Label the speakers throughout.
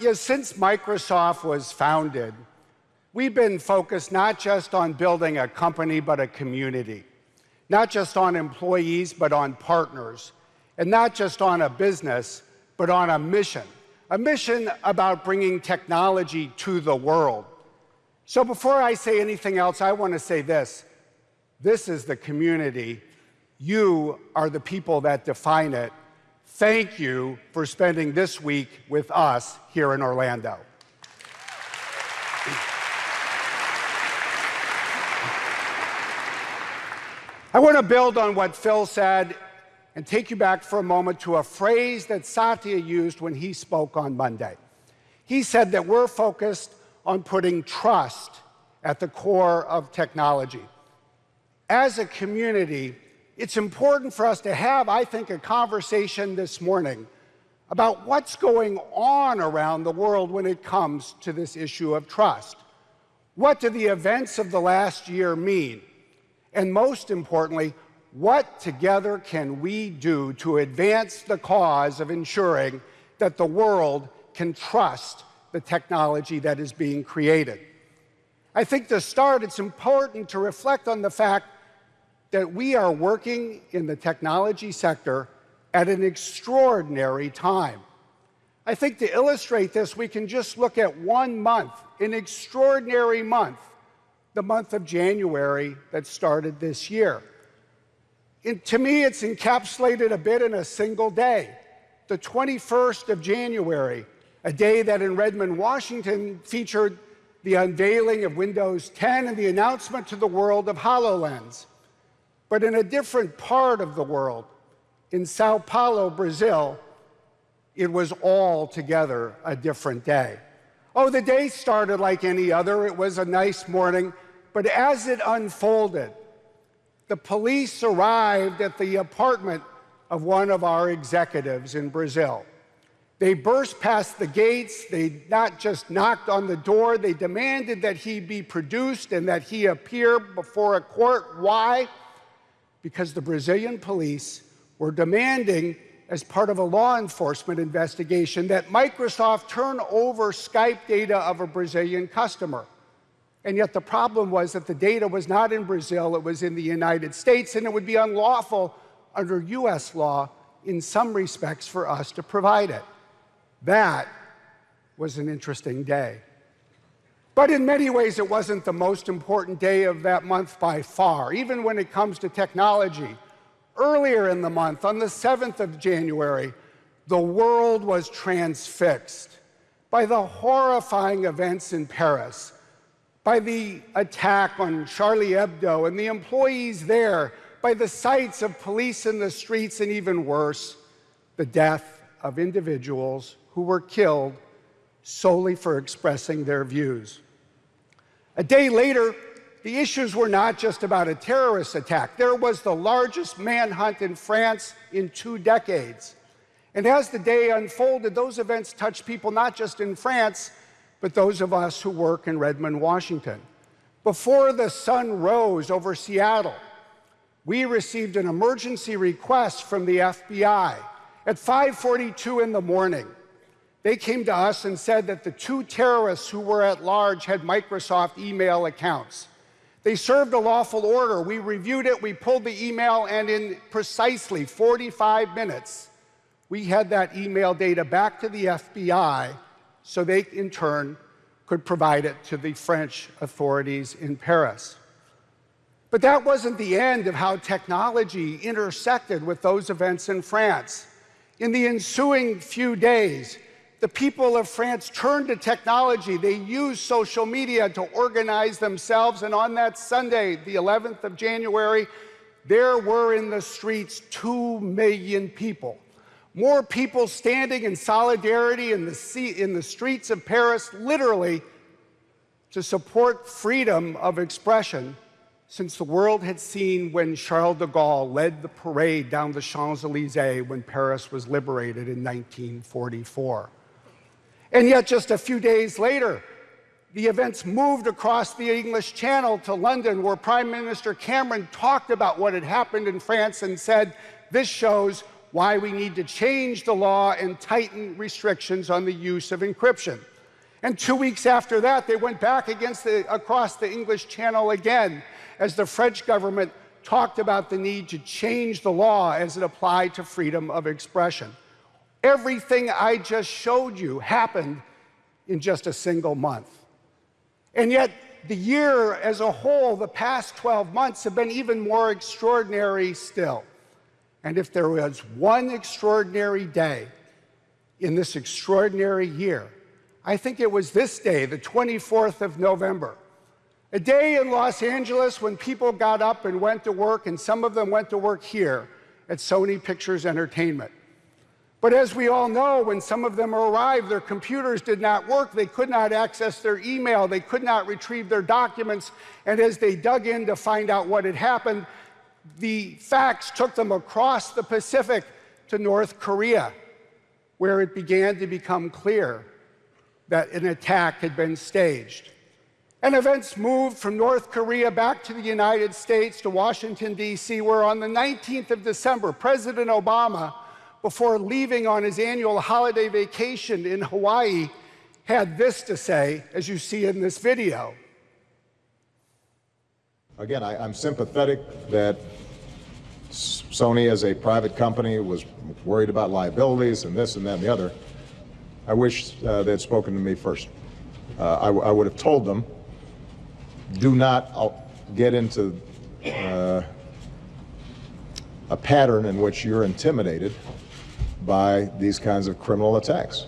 Speaker 1: you know, since Microsoft was founded, we've been focused not just on building a company, but a community. Not just on employees, but on partners. And not just on a business, but on a mission. A mission about bringing technology to the world. So before I say anything else, I want to say this. This is the community. You are the people that define it. Thank you for spending this week with us here in Orlando. I want to build on what Phil said and take you back for a moment to a phrase that Satya used when he spoke on Monday. He said that we're focused on putting trust at the core of technology. As a community, it's important for us to have, I think, a conversation this morning about what's going on around the world when it comes to this issue of trust. What do the events of the last year mean? And most importantly, what together can we do to advance the cause of ensuring that the world can trust the technology that is being created? I think to start, it's important to reflect on the fact that we are working in the technology sector at an extraordinary time. I think to illustrate this, we can just look at one month, an extraordinary month, the month of January that started this year. And to me, it's encapsulated a bit in a single day, the 21st of January, a day that in Redmond, Washington featured the unveiling of Windows 10 and the announcement to the world of HoloLens. But in a different part of the world, in Sao Paulo, Brazil, it was altogether a different day. Oh, the day started like any other. It was a nice morning. But as it unfolded, the police arrived at the apartment of one of our executives in Brazil. They burst past the gates. They not just knocked on the door, they demanded that he be produced and that he appear before a court. Why? Because the Brazilian police were demanding, as part of a law enforcement investigation, that Microsoft turn over Skype data of a Brazilian customer. And yet the problem was that the data was not in Brazil, it was in the United States, and it would be unlawful under US law in some respects for us to provide it. That was an interesting day. But in many ways, it wasn't the most important day of that month by far, even when it comes to technology. Earlier in the month, on the 7th of January, the world was transfixed by the horrifying events in Paris, by the attack on Charlie Hebdo and the employees there, by the sights of police in the streets, and even worse, the death of individuals who were killed solely for expressing their views. A day later, the issues were not just about a terrorist attack. There was the largest manhunt in France in two decades. And as the day unfolded, those events touched people not just in France, but those of us who work in Redmond, Washington. Before the sun rose over Seattle, we received an emergency request from the FBI at 5:42 in the morning they came to us and said that the two terrorists who were at large had Microsoft email accounts. They served a lawful order. We reviewed it, we pulled the email, and in precisely 45 minutes, we had that email data back to the FBI so they, in turn, could provide it to the French authorities in Paris. But that wasn't the end of how technology intersected with those events in France. In the ensuing few days, the people of France turned to technology. They used social media to organize themselves. And on that Sunday, the 11th of January, there were in the streets 2 million people. More people standing in solidarity in the, in the streets of Paris, literally, to support freedom of expression since the world had seen when Charles de Gaulle led the parade down the Champs-Élysées when Paris was liberated in 1944. And yet, just a few days later, the events moved across the English Channel to London, where Prime Minister Cameron talked about what had happened in France and said, This shows why we need to change the law and tighten restrictions on the use of encryption. And two weeks after that, they went back against the, across the English Channel again as the French government talked about the need to change the law as it applied to freedom of expression. Everything I just showed you happened in just a single month. And yet, the year as a whole, the past 12 months, have been even more extraordinary still. And if there was one extraordinary day in this extraordinary year, I think it was this day, the 24th of November, a day in Los Angeles when people got up and went to work, and some of them went to work here at Sony Pictures Entertainment. But as we all know, when some of them arrived, their computers did not work. They could not access their email. They could not retrieve their documents. And as they dug in to find out what had happened, the facts took them across the Pacific to North Korea, where it began to become clear that an attack had been staged. And events moved from North Korea back to the United States to Washington, D.C., where on the 19th of December, President Obama before leaving on his annual holiday vacation in Hawaii, had this to say, as you see in this video.
Speaker 2: Again, I, am sympathetic that Sony, as a private company, was worried about liabilities and this and that and the other. I wish uh, they had spoken to me first. Uh, I, I, would have told them, do not uh, get into uh, a pattern in which you're intimidated by these kinds of criminal attacks.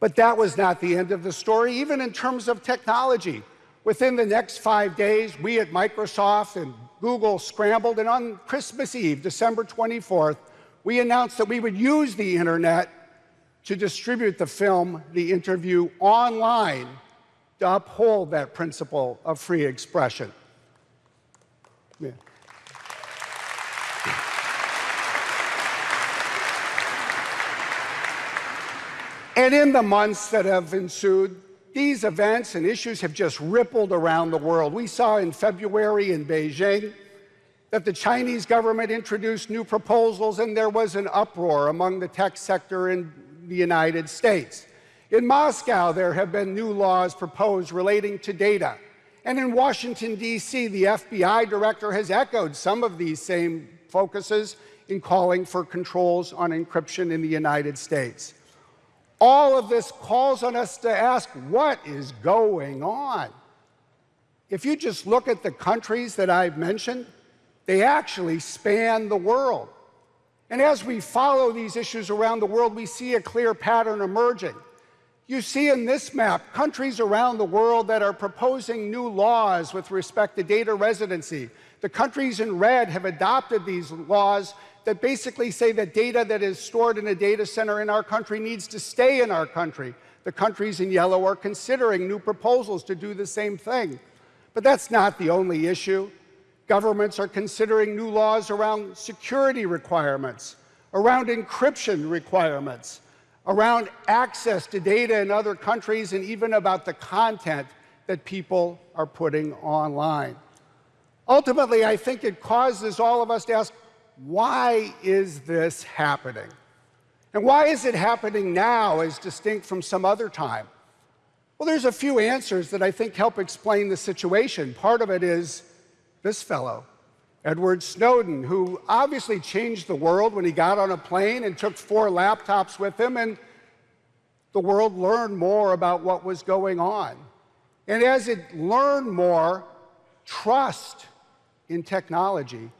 Speaker 1: But that was not the end of the story, even in terms of technology. Within the next five days, we at Microsoft and Google scrambled, and on Christmas Eve, December 24th, we announced that we would use the internet to distribute the film, The Interview, online to uphold that principle of free expression. Yeah. And in the months that have ensued, these events and issues have just rippled around the world. We saw in February in Beijing that the Chinese government introduced new proposals and there was an uproar among the tech sector in the United States. In Moscow, there have been new laws proposed relating to data. And in Washington, D.C., the FBI director has echoed some of these same focuses in calling for controls on encryption in the United States. All of this calls on us to ask, what is going on? If you just look at the countries that I've mentioned, they actually span the world. And as we follow these issues around the world, we see a clear pattern emerging. You see in this map countries around the world that are proposing new laws with respect to data residency. The countries in red have adopted these laws that basically say that data that is stored in a data center in our country needs to stay in our country. The countries in yellow are considering new proposals to do the same thing. But that's not the only issue. Governments are considering new laws around security requirements, around encryption requirements, around access to data in other countries, and even about the content that people are putting online. Ultimately, I think it causes all of us to ask, why is this happening? And why is it happening now as distinct from some other time? Well, there's a few answers that I think help explain the situation. Part of it is this fellow, Edward Snowden, who obviously changed the world when he got on a plane and took four laptops with him, and the world learned more about what was going on. And as it learned more, trust in technology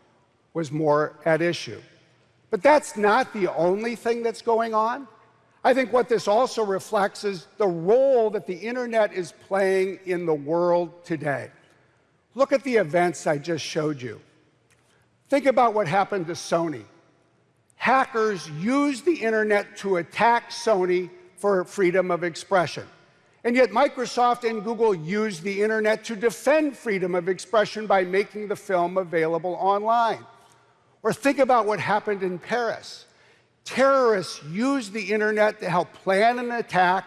Speaker 1: was more at issue. But that's not the only thing that's going on. I think what this also reflects is the role that the internet is playing in the world today. Look at the events I just showed you. Think about what happened to Sony. Hackers used the internet to attack Sony for freedom of expression. And yet Microsoft and Google used the internet to defend freedom of expression by making the film available online. Or think about what happened in Paris. Terrorists used the internet to help plan an attack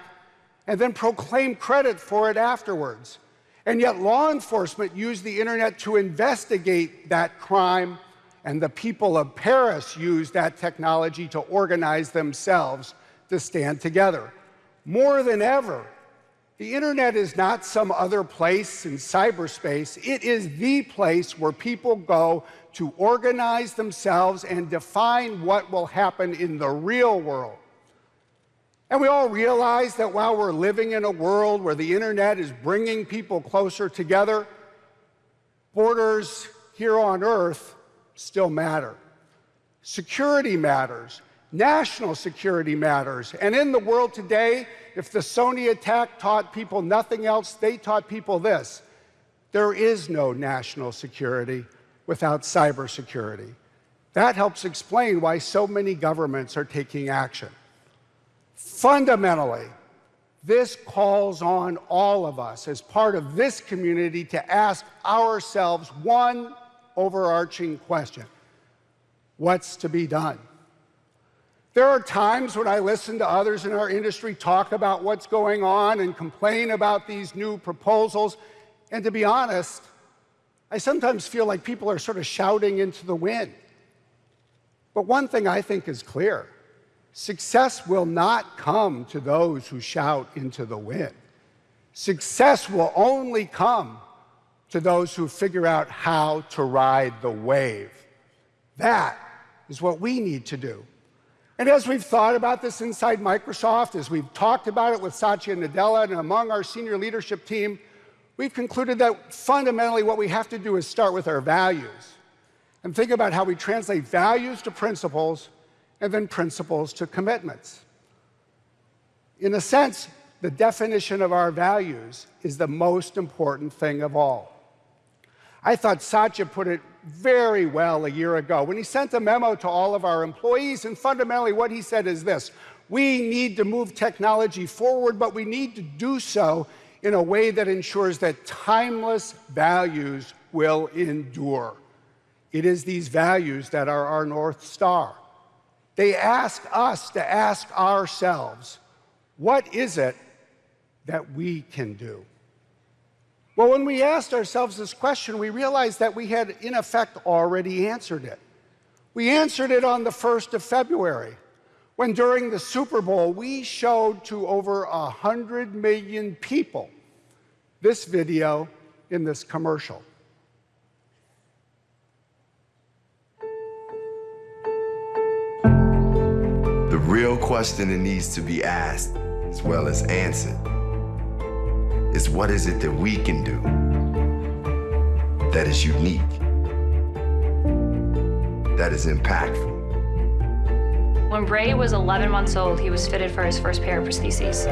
Speaker 1: and then proclaim credit for it afterwards. And yet law enforcement used the internet to investigate that crime and the people of Paris used that technology to organize themselves to stand together. More than ever, the internet is not some other place in cyberspace. It is the place where people go to organize themselves and define what will happen in the real world. And we all realize that while we're living in a world where the internet is bringing people closer together, borders here on Earth still matter. Security matters. National security matters. And in the world today, if the Sony attack taught people nothing else, they taught people this. There is no national security without cybersecurity. That helps explain why so many governments are taking action. Fundamentally, this calls on all of us as part of this community to ask ourselves one overarching question. What's to be done? There are times when I listen to others in our industry talk about what's going on and complain about these new proposals. And to be honest, I sometimes feel like people are sort of shouting into the wind. But one thing I think is clear success will not come to those who shout into the wind. Success will only come to those who figure out how to ride the wave. That is what we need to do. And as we've thought about this inside Microsoft, as we've talked about it with Satya Nadella and among our senior leadership team, we've concluded that fundamentally what we have to do is start with our values and think about how we translate values to principles and then principles to commitments. In a sense, the definition of our values is the most important thing of all. I thought Satya put it very well a year ago when he sent a memo to all of our employees. And fundamentally, what he said is this we need to move technology forward, but we need to do so in a way that ensures that timeless values will endure. It is these values that are our North Star. They ask us to ask ourselves, what is it that we can do? Well, when we asked ourselves this question, we realized that we had, in effect, already answered it. We answered it on the 1st of February, when during the Super Bowl, we showed to over 100 million people this video in this commercial.
Speaker 3: The real question that needs to be asked, as well as answered, is what is it that we can do that is unique, that is impactful.
Speaker 4: When Bray was 11 months old, he was fitted for his first pair of prostheses.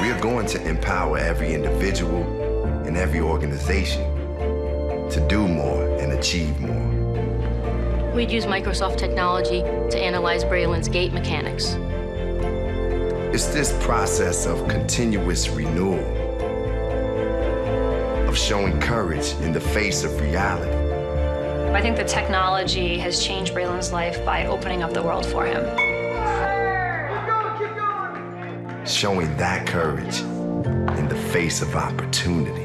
Speaker 3: We are going to empower every individual and every organization to do more and achieve more.
Speaker 5: We'd use Microsoft technology to analyze Braylon's gait mechanics.
Speaker 3: It's this process of continuous renewal, of showing courage in the face of reality.
Speaker 4: I think the technology has changed Braylon's life by opening up the world for him.
Speaker 3: Showing that courage in the face of opportunity.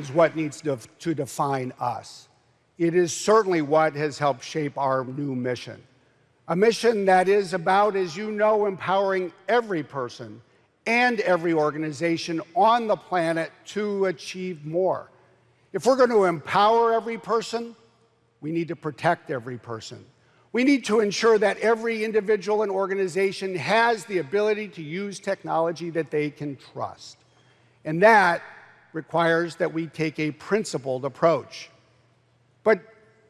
Speaker 1: Is what needs to, to define us. It is certainly what has helped shape our new mission. A mission that is about, as you know, empowering every person and every organization on the planet to achieve more. If we're going to empower every person, we need to protect every person. We need to ensure that every individual and organization has the ability to use technology that they can trust. And that requires that we take a principled approach. But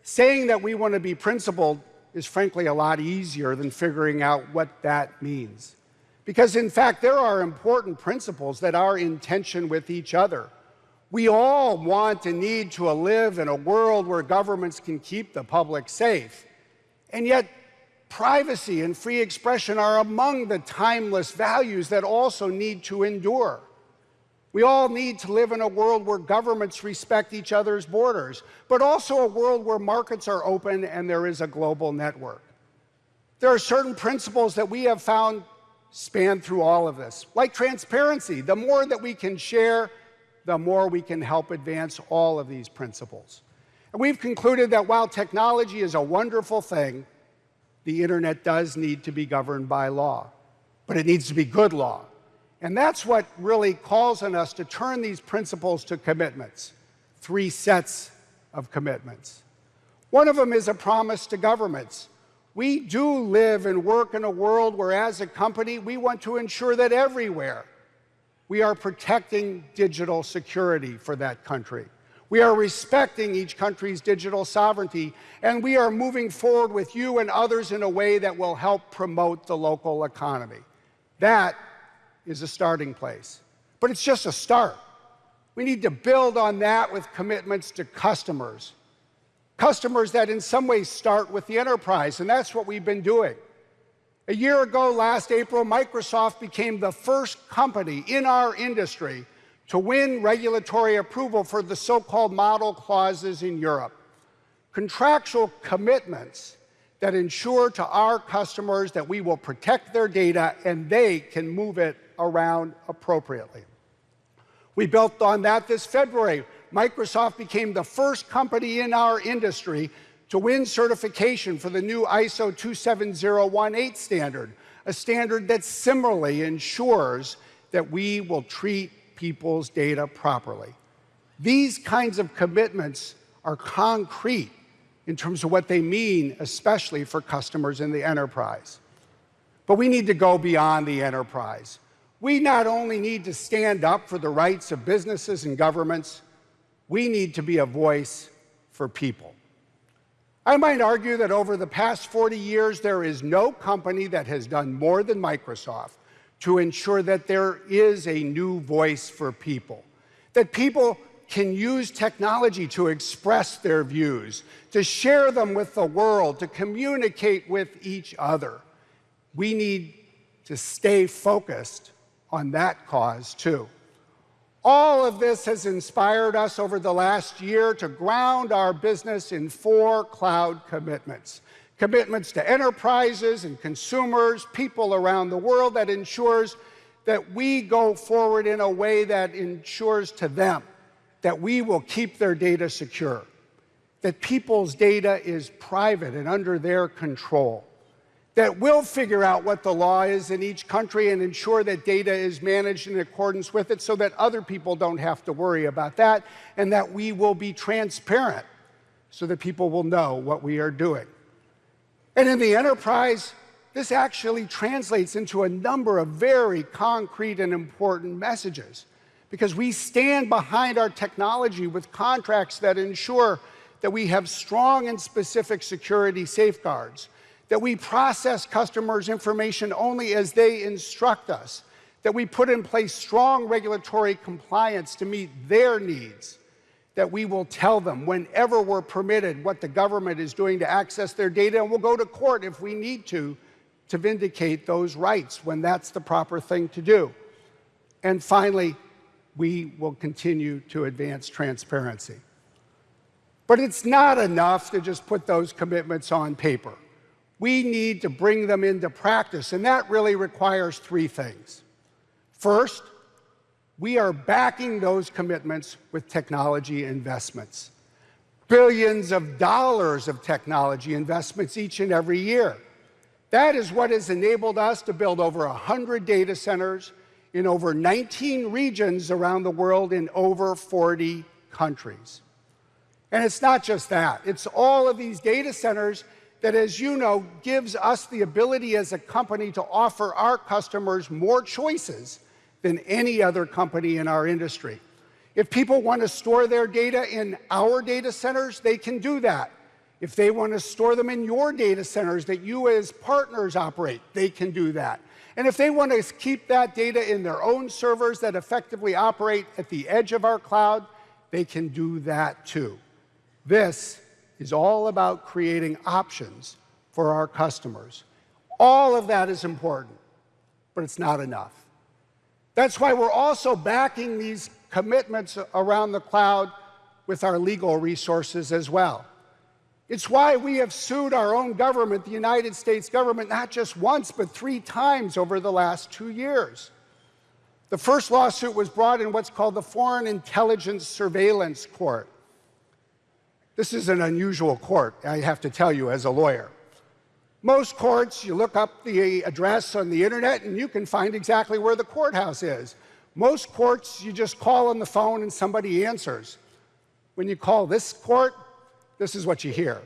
Speaker 1: saying that we want to be principled is frankly a lot easier than figuring out what that means. Because in fact, there are important principles that are in tension with each other. We all want and need to live in a world where governments can keep the public safe. And yet, privacy and free expression are among the timeless values that also need to endure. We all need to live in a world where governments respect each other's borders, but also a world where markets are open and there is a global network. There are certain principles that we have found span through all of this, like transparency. The more that we can share, the more we can help advance all of these principles. And we've concluded that while technology is a wonderful thing, the internet does need to be governed by law, but it needs to be good law. And that's what really calls on us to turn these principles to commitments, three sets of commitments. One of them is a promise to governments. We do live and work in a world where, as a company, we want to ensure that everywhere we are protecting digital security for that country. We are respecting each country's digital sovereignty, and we are moving forward with you and others in a way that will help promote the local economy. That is a starting place. But it's just a start. We need to build on that with commitments to customers. Customers that in some ways start with the enterprise, and that's what we've been doing. A year ago, last April, Microsoft became the first company in our industry to win regulatory approval for the so-called model clauses in Europe. Contractual commitments that ensure to our customers that we will protect their data and they can move it around appropriately. We built on that this February. Microsoft became the first company in our industry to win certification for the new ISO 27018 standard, a standard that similarly ensures that we will treat people's data properly. These kinds of commitments are concrete in terms of what they mean, especially for customers in the enterprise. But we need to go beyond the enterprise. We not only need to stand up for the rights of businesses and governments, we need to be a voice for people. I might argue that over the past 40 years, there is no company that has done more than Microsoft to ensure that there is a new voice for people, that people can use technology to express their views, to share them with the world, to communicate with each other. We need to stay focused on that cause too. All of this has inspired us over the last year to ground our business in four cloud commitments. Commitments to enterprises and consumers, people around the world that ensures that we go forward in a way that ensures to them that we will keep their data secure, that people's data is private and under their control, that will figure out what the law is in each country and ensure that data is managed in accordance with it so that other people don't have to worry about that, and that we will be transparent so that people will know what we are doing. And in the enterprise, this actually translates into a number of very concrete and important messages because we stand behind our technology with contracts that ensure that we have strong and specific security safeguards, that we process customers' information only as they instruct us, that we put in place strong regulatory compliance to meet their needs, that we will tell them whenever we're permitted what the government is doing to access their data, and we'll go to court if we need to, to vindicate those rights when that's the proper thing to do. And finally, we will continue to advance transparency. But it's not enough to just put those commitments on paper. We need to bring them into practice, and that really requires three things. First, we are backing those commitments with technology investments. Billions of dollars of technology investments each and every year. That is what has enabled us to build over 100 data centers, in over 19 regions around the world in over 40 countries. And it's not just that, it's all of these data centers that, as you know, gives us the ability as a company to offer our customers more choices than any other company in our industry. If people want to store their data in our data centers, they can do that. If they want to store them in your data centers that you as partners operate, they can do that. And if they want to keep that data in their own servers that effectively operate at the edge of our cloud, they can do that too. This is all about creating options for our customers. All of that is important, but it's not enough. That's why we're also backing these commitments around the cloud with our legal resources as well. It's why we have sued our own government, the United States government, not just once, but three times over the last two years. The first lawsuit was brought in what's called the Foreign Intelligence Surveillance Court. This is an unusual court, I have to tell you, as a lawyer. Most courts, you look up the address on the internet and you can find exactly where the courthouse is. Most courts, you just call on the phone and somebody answers. When you call this court, this is what you hear.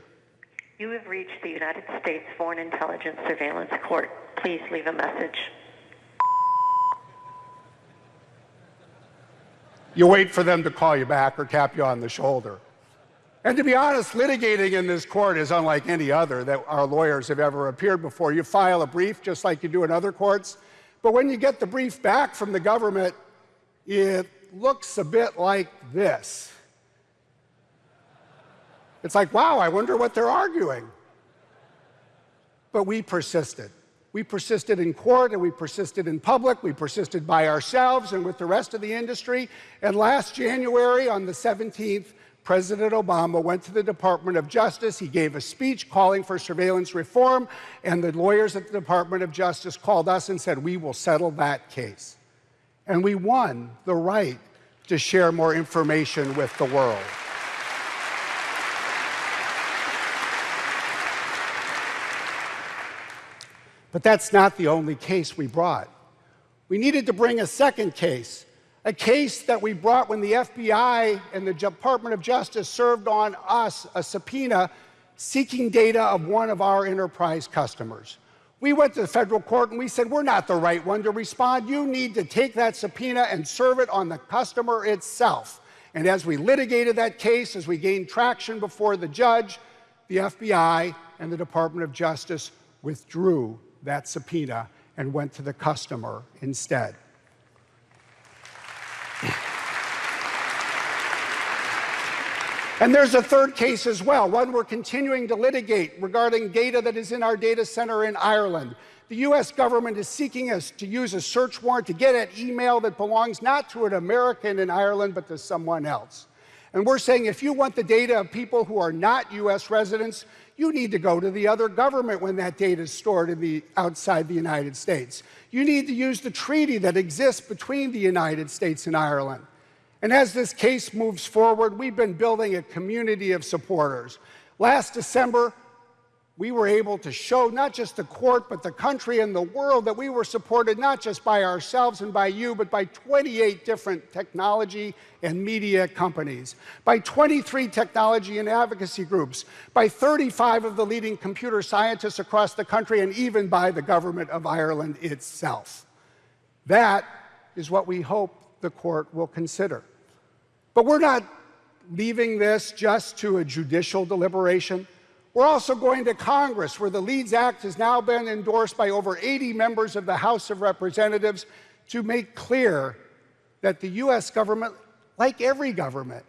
Speaker 6: You have reached the United States Foreign Intelligence Surveillance Court. Please leave a message.
Speaker 1: You wait for them to call you back or tap you on the shoulder. And to be honest, litigating in this court is unlike any other that our lawyers have ever appeared before. You file a brief just like you do in other courts, but when you get the brief back from the government, it looks a bit like this. It's like, wow, I wonder what they're arguing. But we persisted. We persisted in court and we persisted in public. We persisted by ourselves and with the rest of the industry. And last January, on the 17th, President Obama went to the Department of Justice. He gave a speech calling for surveillance reform, and the lawyers at the Department of Justice called us and said, We will settle that case. And we won the right to share more information with the world. But that's not the only case we brought. We needed to bring a second case, a case that we brought when the FBI and the Department of Justice served on us a subpoena seeking data of one of our enterprise customers. We went to the federal court and we said, we're not the right one to respond. You need to take that subpoena and serve it on the customer itself. And as we litigated that case, as we gained traction before the judge, the FBI and the Department of Justice withdrew that subpoena and went to the customer instead. And there's a third case as well, one we're continuing to litigate regarding data that is in our data center in Ireland. The US government is seeking us to use a search warrant to get at email that belongs not to an American in Ireland, but to someone else. And we're saying if you want the data of people who are not US residents, you need to go to the other government when that data is stored the, outside the United States. You need to use the treaty that exists between the United States and Ireland. And as this case moves forward, we've been building a community of supporters. Last December, we were able to show not just the court, but the country and the world that we were supported not just by ourselves and by you, but by 28 different technology and media companies, by 23 technology and advocacy groups, by 35 of the leading computer scientists across the country, and even by the government of Ireland itself. That is what we hope the court will consider. But we're not leaving this just to a judicial deliberation. We're also going to Congress, where the LEADS Act has now been endorsed by over 80 members of the House of Representatives to make clear that the US government, like every government,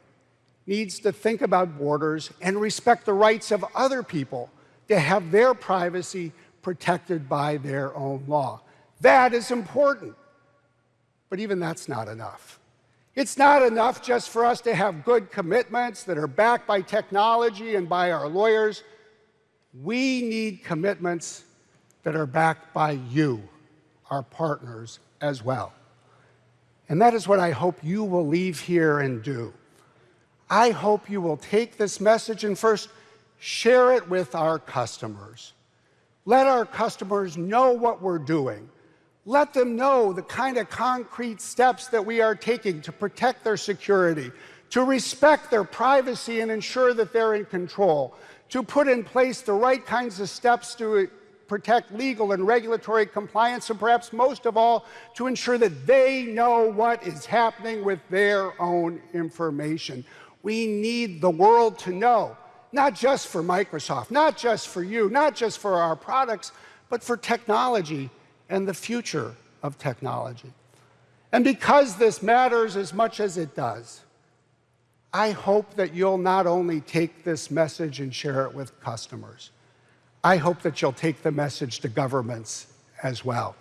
Speaker 1: needs to think about borders and respect the rights of other people to have their privacy protected by their own law. That is important. But even that's not enough. It's not enough just for us to have good commitments that are backed by technology and by our lawyers. We need commitments that are backed by you, our partners, as well. And that is what I hope you will leave here and do. I hope you will take this message and first share it with our customers. Let our customers know what we're doing. Let them know the kind of concrete steps that we are taking to protect their security, to respect their privacy and ensure that they're in control, to put in place the right kinds of steps to uh, protect legal and regulatory compliance, and perhaps most of all, to ensure that they know what is happening with their own information. We need the world to know, not just for Microsoft, not just for you, not just for our products, but for technology and the future of technology. And because this matters as much as it does, I hope that you'll not only take this message and share it with customers, I hope that you'll take the message to governments as well.